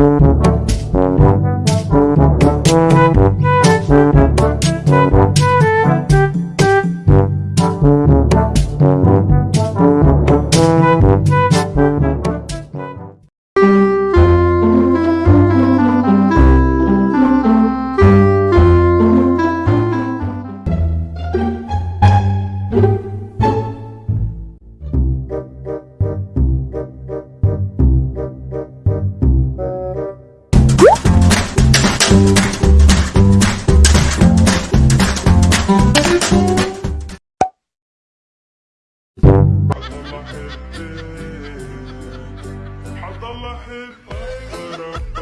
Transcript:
Mm-hmm. حضل احبك ربك